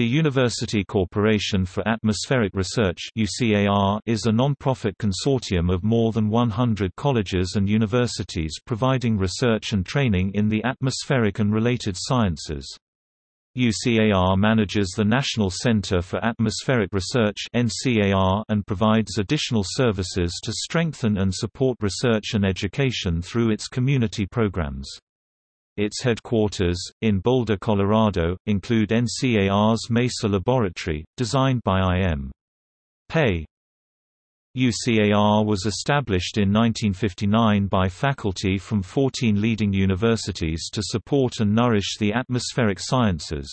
The University Corporation for Atmospheric Research is a non-profit consortium of more than 100 colleges and universities providing research and training in the atmospheric and related sciences. UCAR manages the National Center for Atmospheric Research and provides additional services to strengthen and support research and education through its community programs. Its headquarters, in Boulder, Colorado, include NCAR's Mesa Laboratory, designed by I.M. Pei. UCAR was established in 1959 by faculty from 14 leading universities to support and nourish the atmospheric sciences.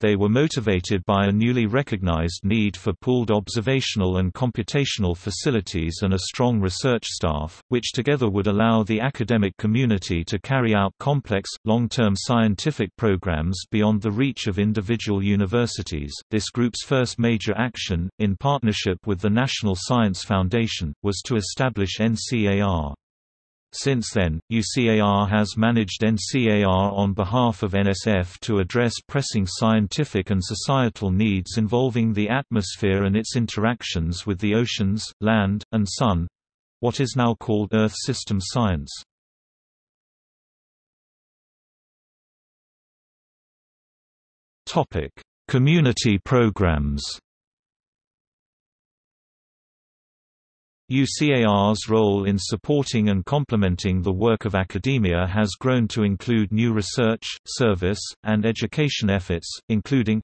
They were motivated by a newly recognized need for pooled observational and computational facilities and a strong research staff, which together would allow the academic community to carry out complex, long-term scientific programs beyond the reach of individual universities. This group's first major action, in partnership with the National Science Foundation, was to establish NCAR. Since then, UCAR has managed NCAR on behalf of NSF to address pressing scientific and societal needs involving the atmosphere and its interactions with the oceans, land, and sun—what is now called Earth System Science. Community programs UCAR's role in supporting and complementing the work of academia has grown to include new research, service, and education efforts, including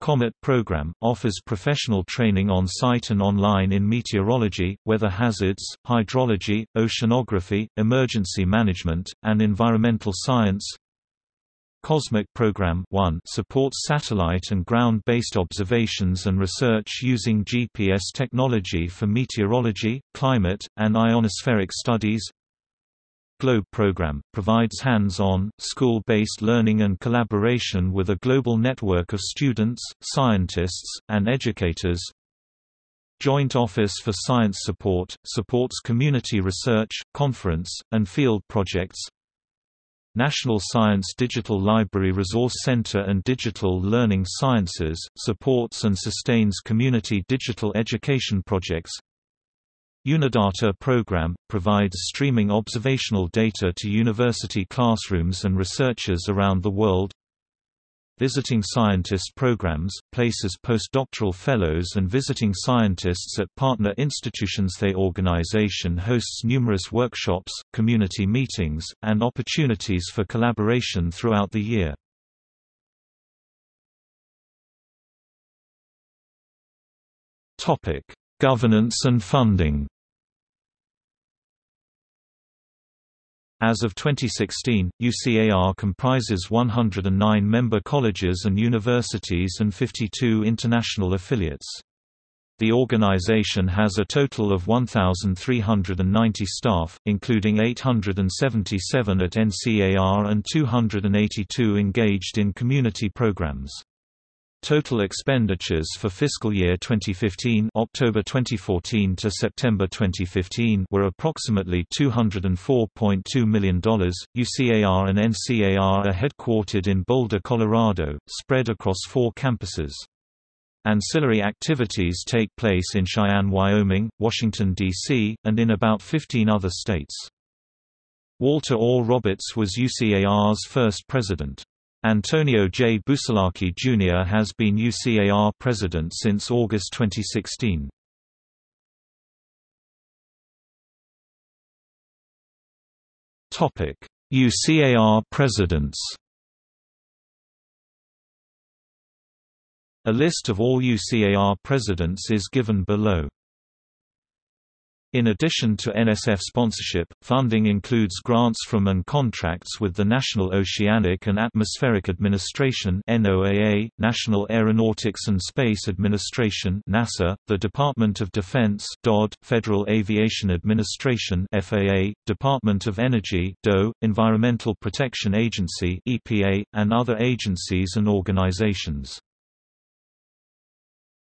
COMET program, offers professional training on-site and online in meteorology, weather hazards, hydrology, oceanography, emergency management, and environmental science COSMIC Program 1 supports satellite and ground-based observations and research using GPS technology for meteorology, climate, and ionospheric studies. GLOBE program provides hands-on, school-based learning and collaboration with a global network of students, scientists, and educators. Joint Office for Science Support supports community research, conference, and field projects. National Science Digital Library Resource Center and Digital Learning Sciences, supports and sustains community digital education projects. Unidata program, provides streaming observational data to university classrooms and researchers around the world. Visiting Scientist programs, places postdoctoral fellows and visiting scientists at partner institutions The organization hosts numerous workshops, community meetings, and opportunities for collaboration throughout the year. Governance and funding As of 2016, UCAR comprises 109 member colleges and universities and 52 international affiliates. The organization has a total of 1,390 staff, including 877 at NCAR and 282 engaged in community programs. Total expenditures for fiscal year 2015 October 2014 to September 2015 were approximately $204.2 million. UCAR and NCAR are headquartered in Boulder, Colorado, spread across four campuses. Ancillary activities take place in Cheyenne, Wyoming, Washington, D.C., and in about 15 other states. Walter Orr Roberts was UCAR's first president. Antonio J. Busalacchi Jr. has been UCAR president since August 2016. UCAR presidents A list of all UCAR presidents is given below. In addition to NSF sponsorship, funding includes grants from and contracts with the National Oceanic and Atmospheric Administration NOAA, National Aeronautics and Space Administration NASA, the Department of Defense DOD, Federal Aviation Administration FAA, Department of Energy DOE, Environmental Protection Agency EPA, and other agencies and organizations.